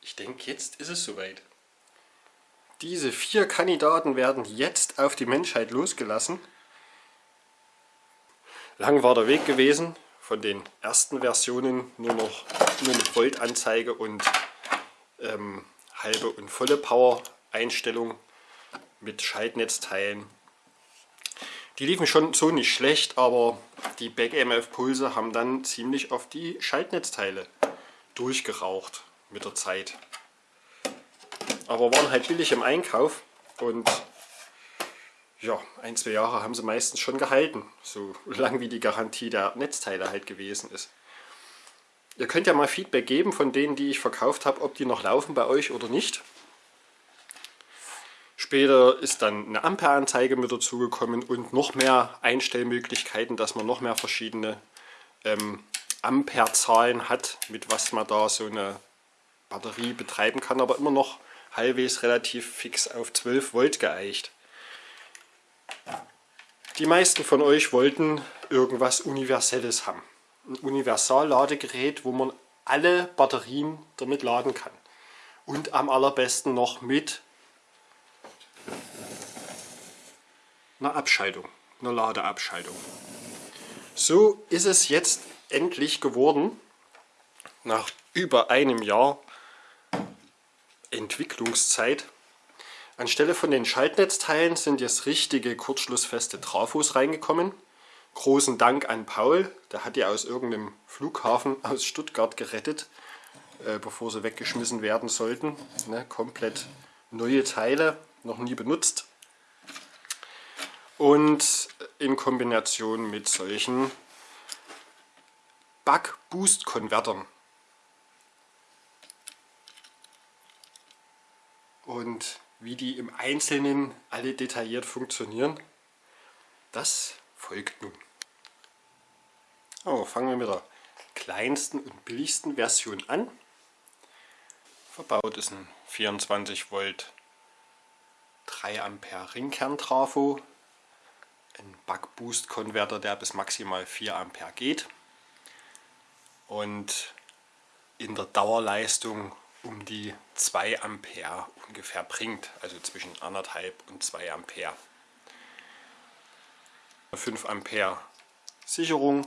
ich denke, jetzt ist es soweit. Diese vier Kandidaten werden jetzt auf die Menschheit losgelassen. Lang war der Weg gewesen, von den ersten Versionen nur noch nur mit Voltanzeige und ähm, halbe und volle Power Einstellung mit Schaltnetzteilen. Die liefen schon so nicht schlecht, aber die Back-EMF Pulse haben dann ziemlich auf die Schaltnetzteile durchgeraucht mit der Zeit. Aber waren halt billig im Einkauf und ja, ein, zwei Jahre haben sie meistens schon gehalten, so lang wie die Garantie der Netzteile halt gewesen ist. Ihr könnt ja mal Feedback geben von denen, die ich verkauft habe, ob die noch laufen bei euch oder nicht. Später ist dann eine Ampereanzeige mit dazugekommen und noch mehr Einstellmöglichkeiten, dass man noch mehr verschiedene ähm, Amperezahlen hat, mit was man da so eine Batterie betreiben kann, aber immer noch halbwegs relativ fix auf 12 Volt geeicht. Die meisten von euch wollten irgendwas Universelles haben. Ein Universalladegerät, wo man alle Batterien damit laden kann. Und am allerbesten noch mit einer Abschaltung, einer Ladeabschaltung. So ist es jetzt endlich geworden, nach über einem Jahr Entwicklungszeit. Anstelle von den Schaltnetzteilen sind jetzt richtige kurzschlussfeste Trafos reingekommen. Großen Dank an Paul, der hat die aus irgendeinem Flughafen aus Stuttgart gerettet, äh, bevor sie weggeschmissen werden sollten. Ne, komplett neue Teile, noch nie benutzt. Und in Kombination mit solchen Buck-Boost-Konvertern. Und wie die im Einzelnen alle detailliert funktionieren, das folgt nun. Oh, fangen wir mit der kleinsten und billigsten Version an. Verbaut ist ein 24 Volt 3 Ampere Ringkern-Trafo, ein Buck-Boost-Konverter, der bis maximal 4 Ampere geht und in der Dauerleistung um die 2 Ampere ungefähr bringt, also zwischen 1,5 und 2 Ampere. 5 Ampere Sicherung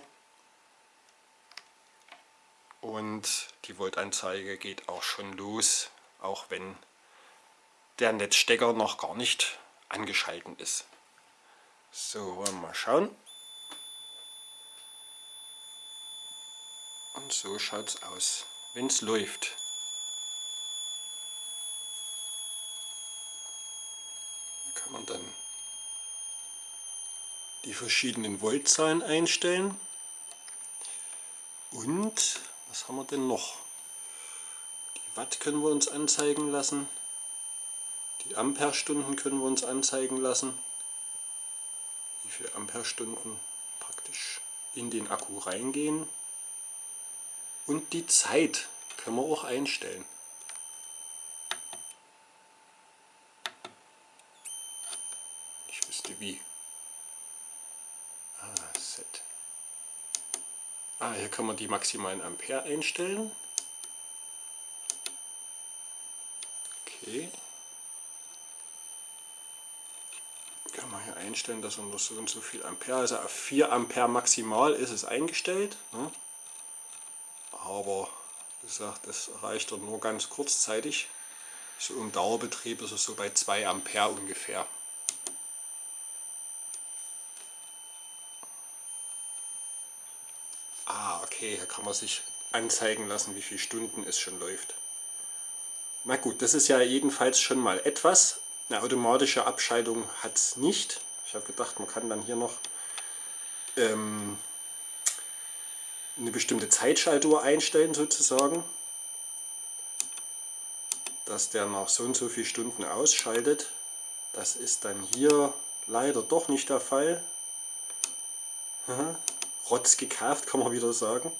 und die Voltanzeige geht auch schon los, auch wenn der Netzstecker noch gar nicht angeschalten ist. So, wollen wir mal schauen. Und so schaut es aus, wenn es läuft. Da kann man dann die verschiedenen Voltzahlen einstellen. Und was haben wir denn noch? Die Watt können wir uns anzeigen lassen. Die Amperestunden können wir uns anzeigen lassen. Wie viele Amperestunden praktisch in den Akku reingehen. Und die Zeit können wir auch einstellen. Ich wüsste wie. Ah, Set. Ah, hier kann man die maximalen Ampere einstellen. Okay. Kann man hier einstellen, dass er nur so und so viel Ampere, also auf 4 Ampere maximal ist es eingestellt. Ne? aber wie gesagt, das reicht dann nur ganz kurzzeitig. So im Dauerbetrieb ist es so bei 2 Ampere ungefähr. Ah, okay, hier kann man sich anzeigen lassen, wie viele Stunden es schon läuft. Na gut, das ist ja jedenfalls schon mal etwas. Eine automatische Abschaltung hat es nicht. Ich habe gedacht, man kann dann hier noch ähm, eine bestimmte Zeitschaltuhr einstellen sozusagen, dass der nach so und so viel Stunden ausschaltet. Das ist dann hier leider doch nicht der Fall. Rotz gekauft, kann man wieder sagen.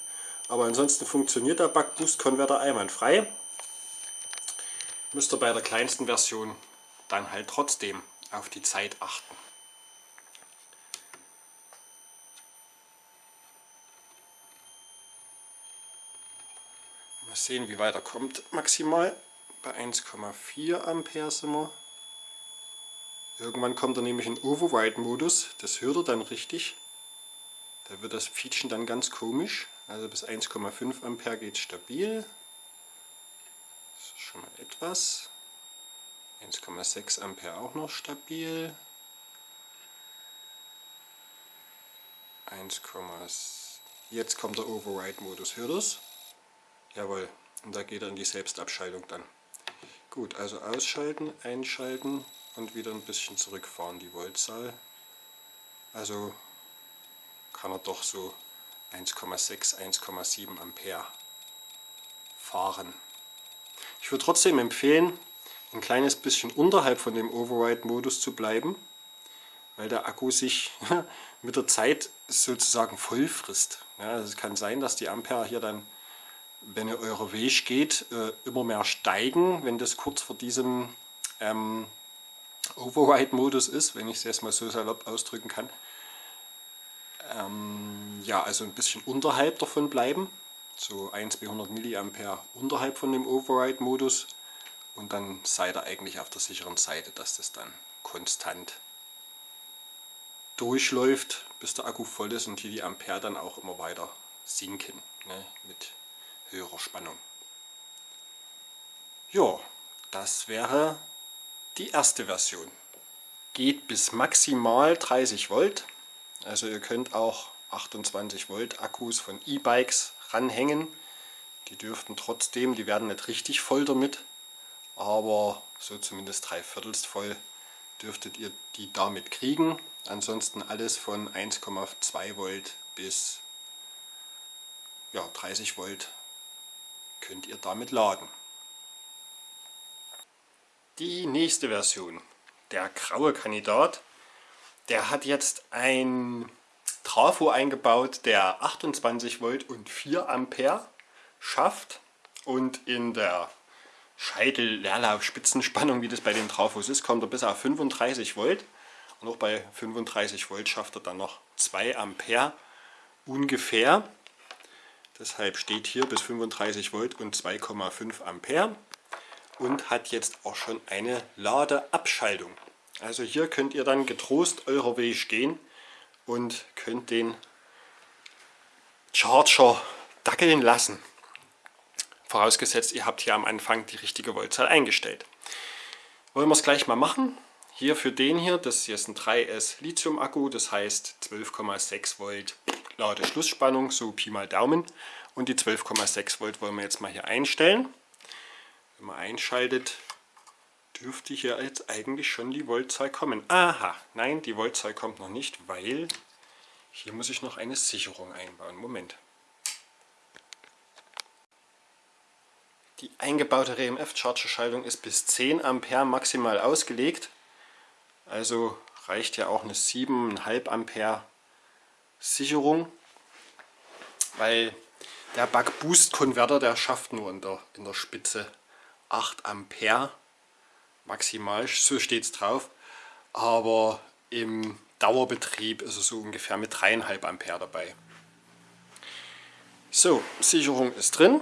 Aber ansonsten funktioniert der Buck-Boost-Konverter einwandfrei. Müsst ihr bei der kleinsten Version dann halt trotzdem auf die Zeit achten. sehen, wie weit er kommt. Maximal bei 1,4 Ampere sind wir. Irgendwann kommt er nämlich in Override-Modus. Das hört er dann richtig. Da wird das Fietschen dann ganz komisch. Also bis 1,5 Ampere geht stabil. Das ist schon mal etwas. 1,6 Ampere auch noch stabil. 1, jetzt kommt der Override-Modus. Hört es? Jawohl. Und da geht in die Selbstabschaltung dann. Gut, also ausschalten, einschalten und wieder ein bisschen zurückfahren die Voltzahl. Also kann er doch so 1,6, 1,7 Ampere fahren. Ich würde trotzdem empfehlen, ein kleines bisschen unterhalb von dem Override-Modus zu bleiben, weil der Akku sich mit der Zeit sozusagen voll frisst. Ja, also es kann sein, dass die Ampere hier dann wenn ihr eurer Weg geht, äh, immer mehr steigen, wenn das kurz vor diesem ähm, Override-Modus ist, wenn ich es jetzt mal so salopp ausdrücken kann. Ähm, ja, also ein bisschen unterhalb davon bleiben, so 1 bis 100 mA unterhalb von dem Override-Modus und dann seid ihr eigentlich auf der sicheren Seite, dass das dann konstant durchläuft, bis der Akku voll ist und hier die Ampere dann auch immer weiter sinken ne, mit höherer Spannung. Ja, das wäre die erste Version. Geht bis maximal 30 Volt. Also ihr könnt auch 28 Volt Akkus von E-Bikes ranhängen. Die dürften trotzdem, die werden nicht richtig voll damit, aber so zumindest drei Viertels voll dürftet ihr die damit kriegen. Ansonsten alles von 1,2 Volt bis ja, 30 Volt könnt ihr damit laden. Die nächste Version, der graue Kandidat, der hat jetzt ein Trafo eingebaut, der 28 Volt und 4 Ampere schafft und in der Scheitel-Leerlauf-Spitzenspannung, wie das bei den Trafos ist, kommt er bis auf 35 Volt und auch bei 35 Volt schafft er dann noch 2 Ampere ungefähr. Deshalb steht hier bis 35 Volt und 2,5 Ampere und hat jetzt auch schon eine Ladeabschaltung. Also hier könnt ihr dann getrost eurer Weg gehen und könnt den Charger dackeln lassen. Vorausgesetzt, ihr habt hier am Anfang die richtige Voltzahl eingestellt. Wollen wir es gleich mal machen? Hier für den hier, das hier ist ein 3S Lithium Akku, das heißt 12,6 Volt Ladeschlussspannung, so Pi mal Daumen. Und die 12,6 Volt wollen wir jetzt mal hier einstellen. Wenn man einschaltet, dürfte hier jetzt eigentlich schon die Voltzahl kommen. Aha, nein, die Voltzahl kommt noch nicht, weil hier muss ich noch eine Sicherung einbauen. Moment. Die eingebaute RMF-Charger-Schaltung ist bis 10 Ampere maximal ausgelegt. Also reicht ja auch eine 7,5 Ampere Sicherung, weil der Buck Boost Konverter, der schafft nur in der, in der Spitze 8 Ampere maximal, so steht es drauf, aber im Dauerbetrieb ist er so ungefähr mit 3,5 Ampere dabei. So, Sicherung ist drin.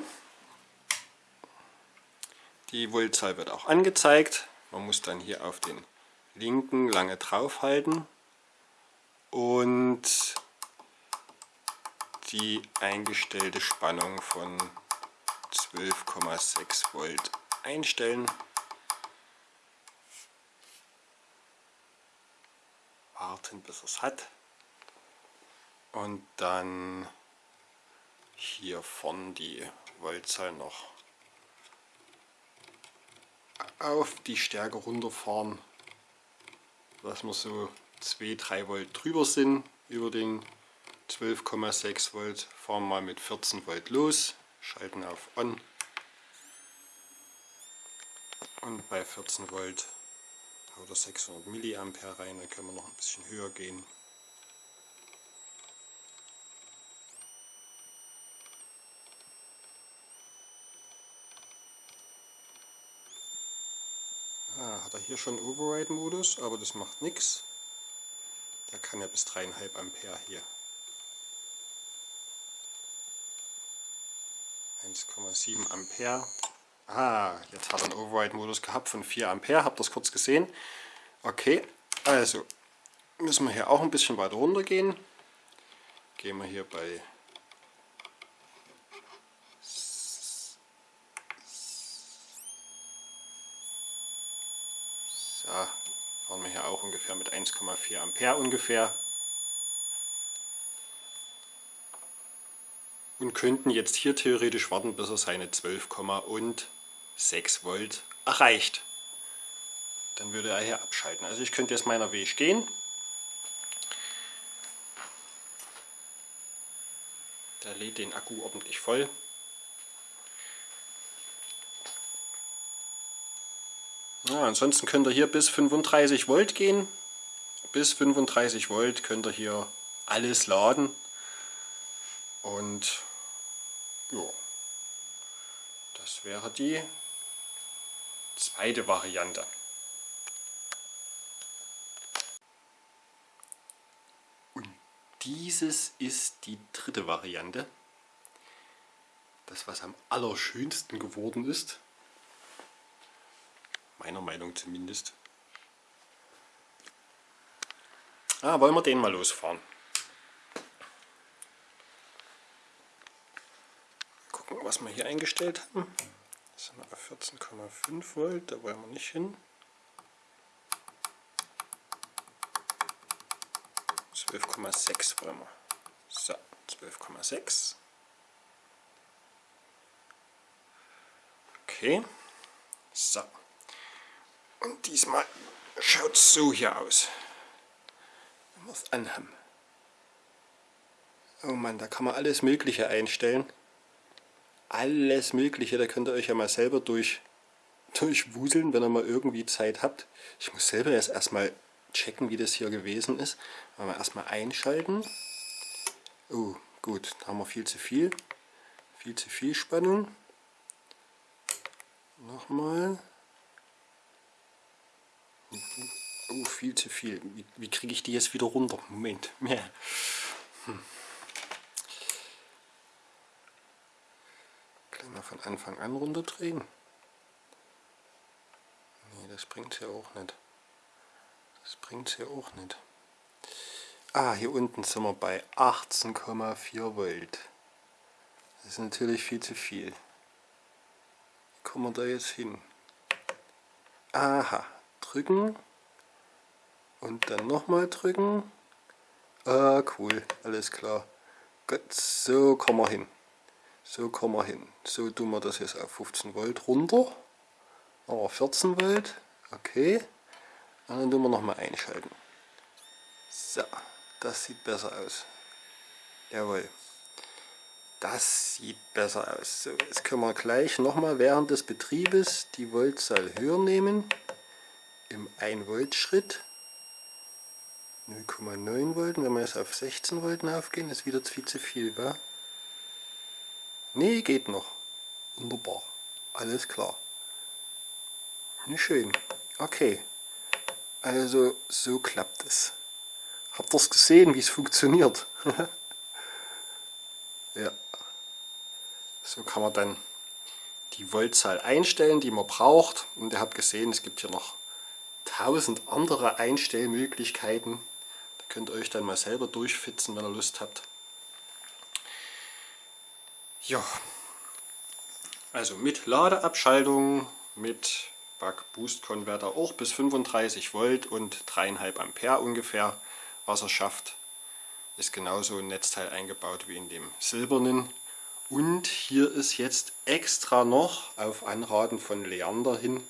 Die Voltzahl wird auch angezeigt. Man muss dann hier auf den linken lange draufhalten und die eingestellte Spannung von 12,6 Volt einstellen. Warten bis es hat. Und dann hier vorne die Voltzahl noch auf die Stärke runterfahren, dass wir so 2-3 Volt drüber sind über den 12,6 Volt, fahren mal mit 14 Volt los, schalten auf On und bei 14 Volt haut er 600 Milliampere rein, dann können wir noch ein bisschen höher gehen. Ah, hat er hier schon Override-Modus, aber das macht nichts. Der kann ja bis 3,5 Ampere hier 1,7 Ampere. Ah, jetzt hat er einen Override-Modus gehabt von 4 Ampere. Habt ihr das kurz gesehen? Okay, also müssen wir hier auch ein bisschen weiter runter gehen. Gehen wir hier bei So, fahren wir hier auch ungefähr mit 1,4 Ampere ungefähr. Und könnten jetzt hier theoretisch warten, bis er seine 12,6 Volt erreicht. Dann würde er hier abschalten. Also ich könnte jetzt meiner Weg gehen. Der lädt den Akku ordentlich voll. Ja, ansonsten könnt ihr hier bis 35 Volt gehen. Bis 35 Volt könnt ihr hier alles laden. Und ja, das wäre die zweite Variante. Und dieses ist die dritte Variante. Das, was am allerschönsten geworden ist. Meiner Meinung zumindest. Ah, wollen wir den mal losfahren. Gucken, was wir hier eingestellt haben. Das sind wir 14,5 Volt, da wollen wir nicht hin. 12,6 wollen wir. So, 12,6. Okay. So. Und diesmal schaut es so hier aus. Wenn wir es anhaben. Oh Mann, da kann man alles Mögliche einstellen. Alles Mögliche, da könnt ihr euch ja mal selber durch, durchwuseln, wenn ihr mal irgendwie Zeit habt. Ich muss selber jetzt erstmal checken, wie das hier gewesen ist. Mal erstmal einschalten. Oh, gut, da haben wir viel zu viel. Viel zu viel Spannung. Nochmal. Oh, viel zu viel. Wie, wie kriege ich die jetzt wieder runter? Moment. Hm. Gleich mal von Anfang an runterdrehen. Nee, das bringt ja auch nicht. Das bringt ja auch nicht. Ah, hier unten sind wir bei 18,4 Volt. Das ist natürlich viel zu viel. Wie kommen wir da jetzt hin? Aha, drücken und dann nochmal drücken. Ah, cool, alles klar. Gut, so kommen wir hin. So kommen wir hin. So tun wir das jetzt auf 15 Volt runter. Aber 14 Volt, okay. Und dann tun wir nochmal einschalten. So, das sieht besser aus. Jawohl. Das sieht besser aus. So, jetzt können wir gleich nochmal während des Betriebes die Voltzahl höher nehmen im 1 Volt Schritt 0,9 Volt. wenn wir jetzt auf 16 Volt aufgehen, ist wieder viel zu viel, wa? Nee, geht noch. Wunderbar. Alles klar. Schön. Okay. Also so klappt es. Habt ihr es gesehen, wie es funktioniert? ja. So kann man dann die Voltzahl einstellen, die man braucht. Und ihr habt gesehen, es gibt hier noch tausend andere Einstellmöglichkeiten. Da könnt ihr euch dann mal selber durchfitzen, wenn ihr Lust habt. Ja, also mit Ladeabschaltung, mit Buck Boost Konverter auch bis 35 Volt und 3,5 Ampere ungefähr Wasserschaft. Ist genauso ein Netzteil eingebaut wie in dem silbernen. Und hier ist jetzt extra noch auf Anraten von Leander hin,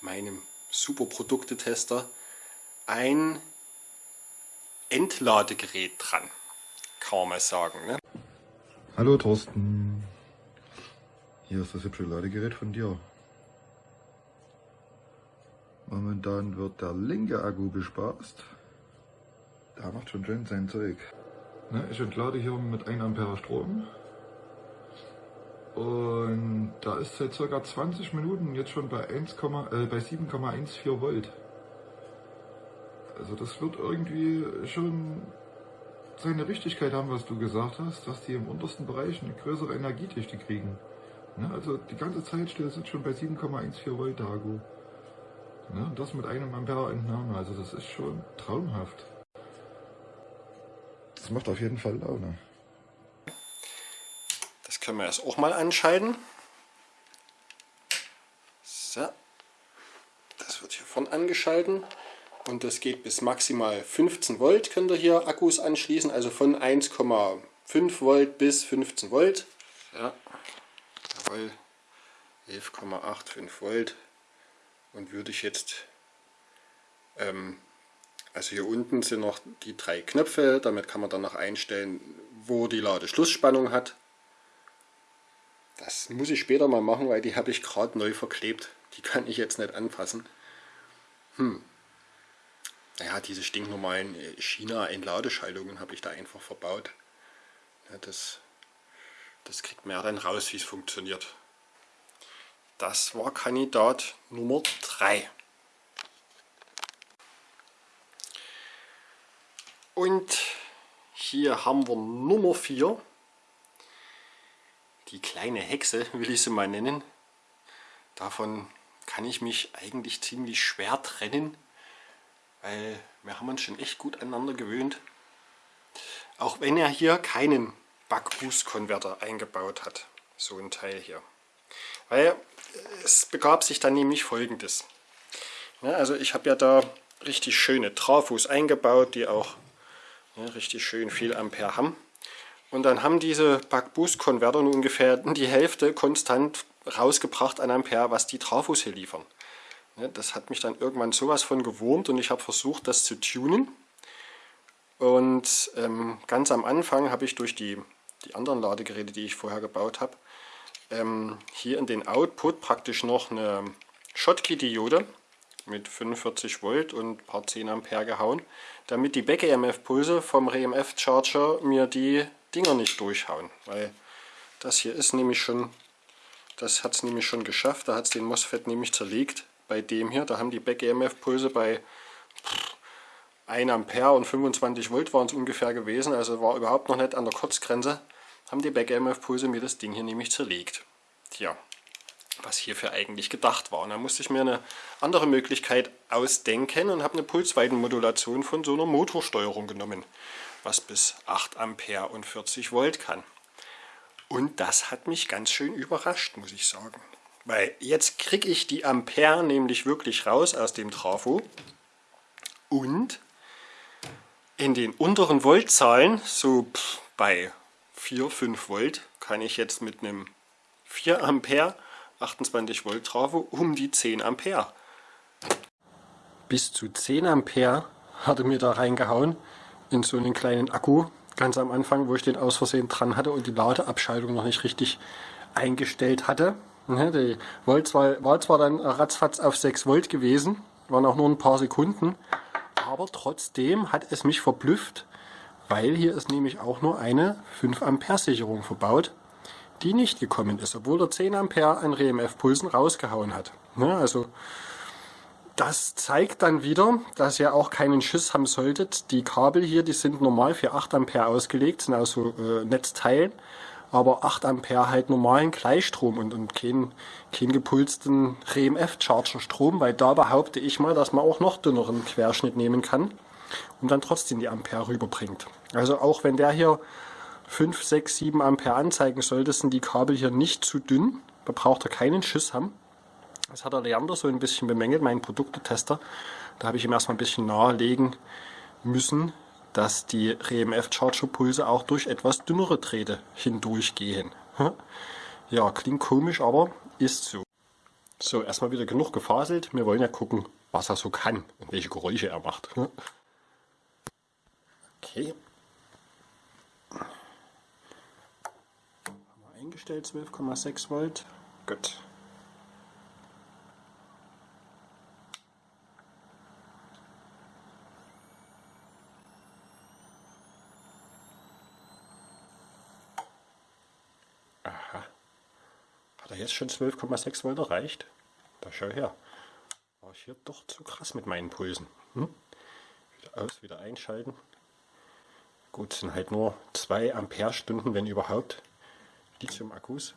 meinem super Produktetester, ein Entladegerät dran. Kann man mal sagen. Ne? Hallo Thorsten. Hier ist das hübsche Ladegerät von dir. Momentan wird der linke Akku bespaßt. Der macht schon schön sein Zeug. Ne, ich entlade hier mit 1 Ampere Strom. Und da ist seit ca. 20 Minuten jetzt schon bei, äh, bei 7,14 Volt. Also das wird irgendwie schon seine Richtigkeit haben, was du gesagt hast, dass die im untersten Bereich eine größere Energiedichte kriegen. Ne? Also die ganze Zeit steht es schon bei 7,14 Volt Akku. Ne? Und das mit einem Ampere Entnahme. Also das ist schon traumhaft. Das macht auf jeden Fall Laune. Das können wir erst auch mal anschalten. So. Das wird hier vorn angeschalten. Und das geht bis maximal 15 Volt könnt ihr hier Akkus anschließen. Also von 1,5 Volt bis 15 Volt. Ja. Jawohl. 11,85 Volt. Und würde ich jetzt ähm, also hier unten sind noch die drei Knöpfe, damit kann man dann noch einstellen, wo die Ladeschlussspannung hat. Das muss ich später mal machen, weil die habe ich gerade neu verklebt. Die kann ich jetzt nicht anfassen. Hm. Naja, diese stinknormalen äh, China-Entladeschaltungen habe ich da einfach verbaut. Ja, das, das kriegt man ja dann raus, wie es funktioniert. Das war Kandidat Nummer 3. Und hier haben wir Nummer 4. Die kleine Hexe will ich sie mal nennen. Davon kann ich mich eigentlich ziemlich schwer trennen, weil wir haben uns schon echt gut aneinander gewöhnt. Auch wenn er hier keinen Backboost-Konverter eingebaut hat, so ein Teil hier. Weil es begab sich dann nämlich folgendes. Ja, also ich habe ja da richtig schöne Trafos eingebaut, die auch ja, richtig schön viel Ampere haben. Und dann haben diese Buck-Boost-Konverter ungefähr die Hälfte konstant rausgebracht an Ampere, was die Trafos hier liefern. Ja, das hat mich dann irgendwann sowas von gewurmt und ich habe versucht, das zu tunen. Und ähm, ganz am Anfang habe ich durch die, die anderen Ladegeräte, die ich vorher gebaut habe, ähm, hier in den Output praktisch noch eine Schottky-Diode mit 45 Volt und ein paar 10 Ampere gehauen, damit die Back-EMF-Pulse vom REMF-Charger mir die Dinger nicht durchhauen. Weil das hier ist nämlich schon, das hat es nämlich schon geschafft, da hat es den MOSFET nämlich zerlegt. Bei dem hier, da haben die Back-EMF-Pulse bei 1 Ampere und 25 Volt waren es ungefähr gewesen, also war überhaupt noch nicht an der Kurzgrenze, haben die Back-EMF-Pulse mir das Ding hier nämlich zerlegt. Tja, was hierfür eigentlich gedacht war. Und dann musste ich mir eine andere Möglichkeit ausdenken und habe eine Pulsweitenmodulation von so einer Motorsteuerung genommen, was bis 8 Ampere und 40 Volt kann. Und das hat mich ganz schön überrascht, muss ich sagen. Weil jetzt kriege ich die Ampere nämlich wirklich raus aus dem Trafo und in den unteren Voltzahlen, so bei 4, 5 Volt, kann ich jetzt mit einem 4 Ampere 28 Volt Trafo um die 10 Ampere. Bis zu 10 Ampere hatte mir da reingehauen in so einen kleinen Akku ganz am Anfang, wo ich den aus Versehen dran hatte und die Ladeabschaltung noch nicht richtig eingestellt hatte. Ne, die Volt war, war zwar dann ratzfatz auf 6 Volt gewesen, waren auch nur ein paar Sekunden, aber trotzdem hat es mich verblüfft, weil hier ist nämlich auch nur eine 5 Ampere Sicherung verbaut die nicht gekommen ist, obwohl er 10 Ampere an RMF-Pulsen rausgehauen hat. Ne, also das zeigt dann wieder, dass ihr auch keinen Schiss haben solltet. Die Kabel hier, die sind normal für 8 Ampere ausgelegt, sind aus so äh, Netzteilen, aber 8 Ampere halt normalen Gleichstrom und, und keinen kein gepulsten RMF-Charger-Strom, weil da behaupte ich mal, dass man auch noch dünneren Querschnitt nehmen kann und dann trotzdem die Ampere rüberbringt. Also auch wenn der hier 5, 6, 7 Ampere anzeigen sollte, sind die Kabel hier nicht zu dünn. Da braucht er keinen Schiss haben. Das hat der Leander so ein bisschen bemängelt, mein Produktetester. Da habe ich ihm erstmal ein bisschen nahelegen müssen, dass die RMF-Charger-Pulse auch durch etwas dünnere Drähte hindurchgehen. Ja, klingt komisch, aber ist so. So, erstmal wieder genug gefaselt. Wir wollen ja gucken, was er so kann und welche Geräusche er macht. Okay. eingestellt, 12,6 Volt. Gut. da jetzt schon 12,6 Volt erreicht? Da schau her. War ich hier doch zu krass mit meinen Pulsen. Hm? Wieder aus, wieder einschalten. Gut, sind halt nur 2 Ampere Stunden, wenn überhaupt, Lithium-Akkus.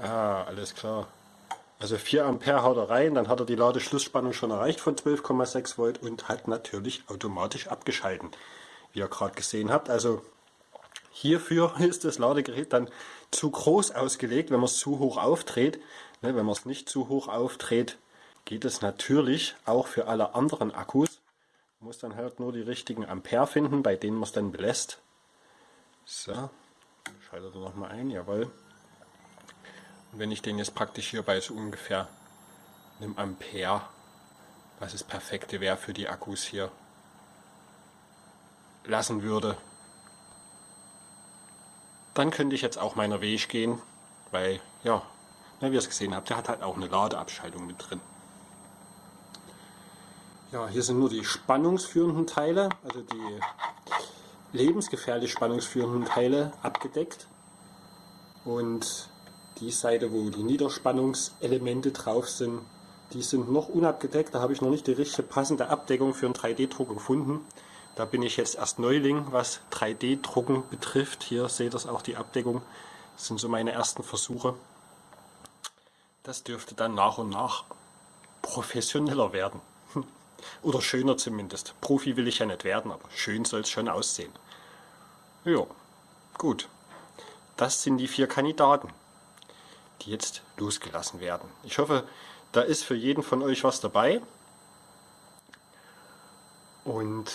Ah, alles klar. Also 4 Ampere haut er rein, dann hat er die Ladeschlussspannung schon erreicht von 12,6 Volt und hat natürlich automatisch abgeschalten, wie ihr gerade gesehen habt. Also hierfür ist das Ladegerät dann zu groß ausgelegt, wenn man es zu hoch aufdreht. Ne, wenn man es nicht zu hoch aufdreht, geht es natürlich auch für alle anderen Akkus. Man muss dann halt nur die richtigen Ampere finden, bei denen man es dann belässt. So, schaltet er nochmal ein, jawohl. Wenn ich den jetzt praktisch hier bei so ungefähr einem Ampere, was das perfekte wäre für die Akkus hier, lassen würde, dann könnte ich jetzt auch meiner Weg gehen, weil, ja, wie ihr es gesehen habt, der hat halt auch eine Ladeabschaltung mit drin. Ja, hier sind nur die spannungsführenden Teile, also die lebensgefährlich spannungsführenden Teile abgedeckt. Und die Seite, wo die Niederspannungselemente drauf sind, die sind noch unabgedeckt. Da habe ich noch nicht die richtige passende Abdeckung für einen 3D-Drucker gefunden. Da bin ich jetzt erst Neuling, was 3D-Drucken betrifft. Hier seht ihr auch die Abdeckung. Das sind so meine ersten Versuche. Das dürfte dann nach und nach professioneller werden. Oder schöner zumindest. Profi will ich ja nicht werden, aber schön soll es schon aussehen. Ja, gut. Das sind die vier Kandidaten die jetzt losgelassen werden. Ich hoffe, da ist für jeden von euch was dabei. Und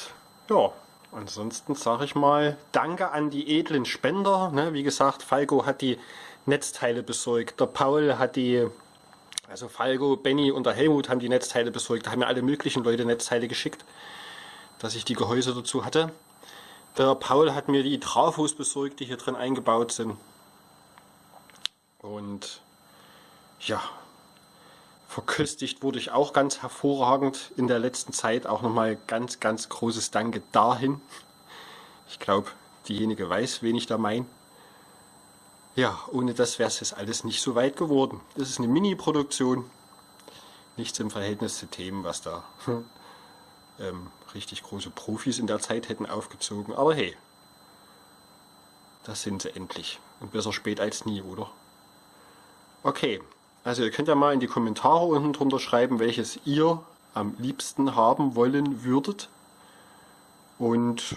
ja, ansonsten sage ich mal, danke an die edlen Spender. Ne, wie gesagt, Falco hat die Netzteile besorgt, der Paul hat die, also Falco, Benny und der Helmut haben die Netzteile besorgt. Da haben mir alle möglichen Leute Netzteile geschickt, dass ich die Gehäuse dazu hatte. Der Paul hat mir die Trafos besorgt, die hier drin eingebaut sind. Und ja, verköstigt wurde ich auch ganz hervorragend in der letzten Zeit. Auch nochmal ganz, ganz großes Danke dahin. Ich glaube, diejenige weiß, wen ich da meine. Ja, ohne das wäre es jetzt alles nicht so weit geworden. Das ist eine Mini-Produktion. Nichts im Verhältnis zu Themen, was da ähm, richtig große Profis in der Zeit hätten aufgezogen. Aber hey, das sind sie endlich. Und besser spät als nie, oder? Okay, also ihr könnt ja mal in die Kommentare unten drunter schreiben, welches ihr am liebsten haben wollen würdet. Und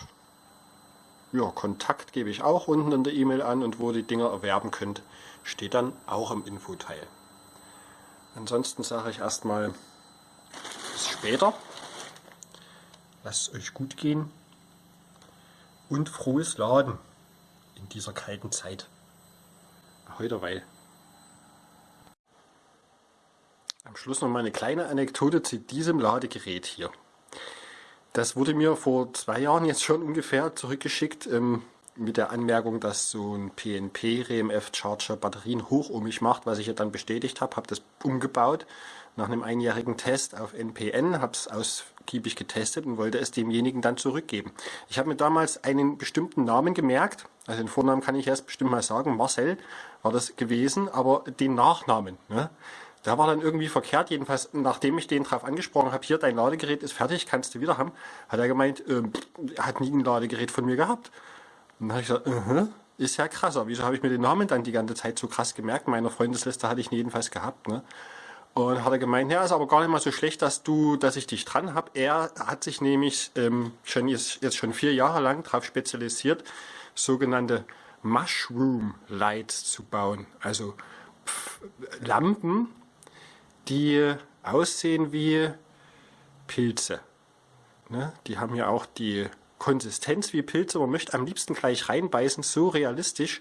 ja, Kontakt gebe ich auch unten in der E-Mail an und wo die Dinger erwerben könnt, steht dann auch im Infoteil. Ansonsten sage ich erstmal bis später. Lasst es euch gut gehen und frohes Laden in dieser kalten Zeit. Heute weil. Am Schluss noch mal eine kleine Anekdote zu diesem Ladegerät hier. Das wurde mir vor zwei Jahren jetzt schon ungefähr zurückgeschickt ähm, mit der Anmerkung, dass so ein PNP RMF Charger Batterien hochohmig macht, was ich ja dann bestätigt habe, habe das umgebaut nach einem einjährigen Test auf NPN, habe es ausgiebig getestet und wollte es demjenigen dann zurückgeben. Ich habe mir damals einen bestimmten Namen gemerkt, also den Vornamen kann ich erst bestimmt mal sagen, Marcel war das gewesen, aber den Nachnamen. Ne? Der war dann irgendwie verkehrt, jedenfalls nachdem ich den drauf angesprochen habe, hier dein Ladegerät ist fertig, kannst du wieder haben, hat er gemeint, äh, er hat nie ein Ladegerät von mir gehabt. Und dann habe ich gesagt, uh -huh, ist ja krasser, wieso habe ich mir den Namen dann die ganze Zeit so krass gemerkt? In meiner Freundesliste hatte ich ihn jedenfalls gehabt. Ne? Und hat er gemeint, ja, ist aber gar nicht mal so schlecht, dass du, dass ich dich dran habe. Er hat sich nämlich ähm, schon jetzt, jetzt schon vier Jahre lang darauf spezialisiert, sogenannte Mushroom Lights zu bauen. Also Lampen, die aussehen wie Pilze. Ne? Die haben ja auch die Konsistenz wie Pilze. Man möchte am liebsten gleich reinbeißen. So realistisch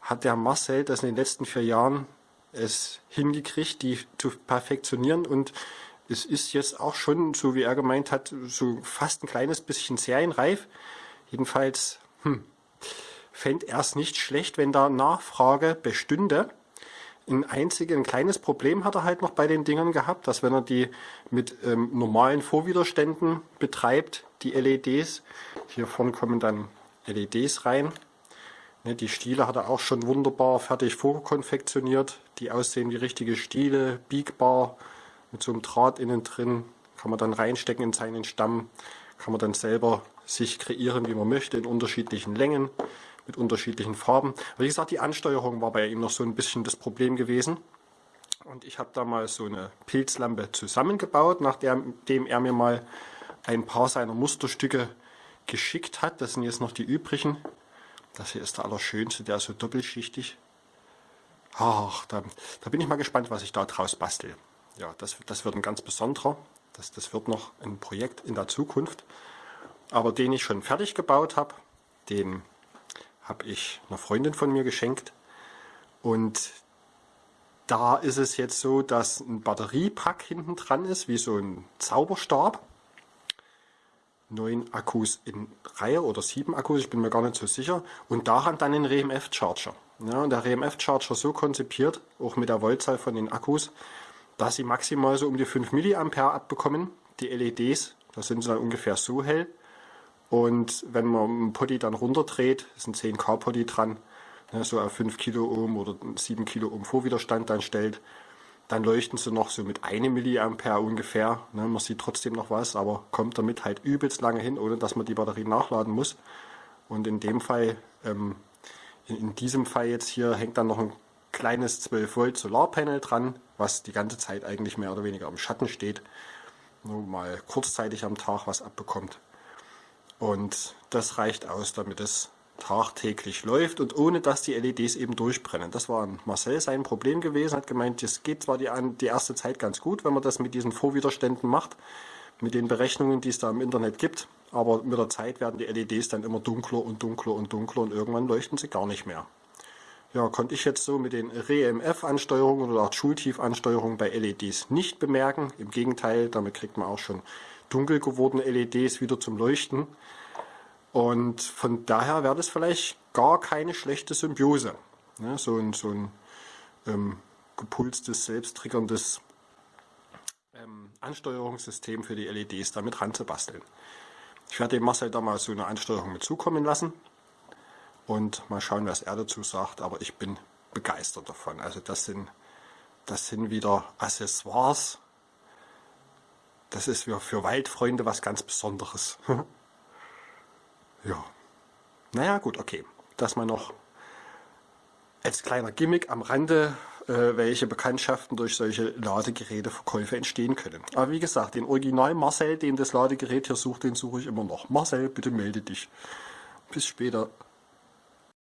hat der Marcel das in den letzten vier Jahren es hingekriegt, die zu perfektionieren. Und es ist jetzt auch schon, so wie er gemeint hat, so fast ein kleines bisschen serienreif. Jedenfalls hm, fände er es nicht schlecht, wenn da Nachfrage bestünde. Ein einziges, ein kleines Problem hat er halt noch bei den Dingern gehabt, dass wenn er die mit ähm, normalen Vorwiderständen betreibt, die LEDs, hier vorne kommen dann LEDs rein. Ne, die Stiele hat er auch schon wunderbar fertig vorkonfektioniert, die aussehen wie richtige Stiele, biegbar, mit so einem Draht innen drin, kann man dann reinstecken in seinen Stamm, kann man dann selber sich kreieren, wie man möchte, in unterschiedlichen Längen, mit unterschiedlichen Farben. Wie gesagt, die Ansteuerung war bei ihm noch so ein bisschen das Problem gewesen. Und ich habe da mal so eine Pilzlampe zusammengebaut, nachdem er mir mal ein paar seiner Musterstücke geschickt hat. Das sind jetzt noch die übrigen. Das hier ist der allerschönste, der ist so doppelschichtig. Ach, da, da bin ich mal gespannt, was ich da draus bastel. Ja, das, das wird ein ganz besonderer. Das, das wird noch ein Projekt in der Zukunft. Aber den ich schon fertig gebaut habe, den habe ich einer Freundin von mir geschenkt. Und da ist es jetzt so, dass ein Batteriepack hinten dran ist, wie so ein Zauberstab. Neun Akkus in Reihe oder sieben Akkus, ich bin mir gar nicht so sicher. Und daran dann ein RMF-Charger. Ja, und der RMF-Charger so konzipiert, auch mit der Voltzahl von den Akkus, dass sie maximal so um die 5 mA abbekommen. Die LEDs, da sind sie dann ungefähr so hell. Und wenn man einen Potty dann runterdreht, ist ein 10K Potty dran, ne, so auf 5 Kilo Ohm oder 7 Kilo Ohm Vorwiderstand dann stellt, dann leuchten sie noch so mit 1 mA ungefähr. Ne, man sieht trotzdem noch was, aber kommt damit halt übelst lange hin, ohne dass man die Batterie nachladen muss. Und in dem Fall, ähm, in, in diesem Fall jetzt hier, hängt dann noch ein kleines 12 Volt Solarpanel dran, was die ganze Zeit eigentlich mehr oder weniger im Schatten steht. Nur mal kurzzeitig am Tag was abbekommt. Und das reicht aus, damit es tagtäglich läuft und ohne dass die LEDs eben durchbrennen. Das war Marcel sein Problem gewesen, hat gemeint, es geht zwar die, die erste Zeit ganz gut, wenn man das mit diesen Vorwiderständen macht, mit den Berechnungen, die es da im Internet gibt, aber mit der Zeit werden die LEDs dann immer dunkler und dunkler und dunkler und irgendwann leuchten sie gar nicht mehr ja, konnte ich jetzt so mit den REMF-Ansteuerungen oder auch Schultief-Ansteuerungen bei LEDs nicht bemerken. Im Gegenteil, damit kriegt man auch schon dunkel gewordene LEDs wieder zum Leuchten. Und von daher wäre das vielleicht gar keine schlechte Symbiose. Ne, so ein, so ein ähm, gepulstes, selbsttriggerndes ähm, Ansteuerungssystem für die LEDs damit ranzubasteln. Ich werde dem Marcel da mal so eine Ansteuerung mit zukommen lassen und mal schauen, was er dazu sagt. Aber ich bin begeistert davon. Also das sind, das sind wieder Accessoires. Das ist für Waldfreunde was ganz Besonderes. ja. Naja, gut, okay. Das mal noch als kleiner Gimmick am Rande, äh, welche Bekanntschaften durch solche Ladegeräteverkäufe entstehen können. Aber wie gesagt, den Original Marcel, den das Ladegerät hier sucht, den suche ich immer noch. Marcel, bitte melde dich. Bis später.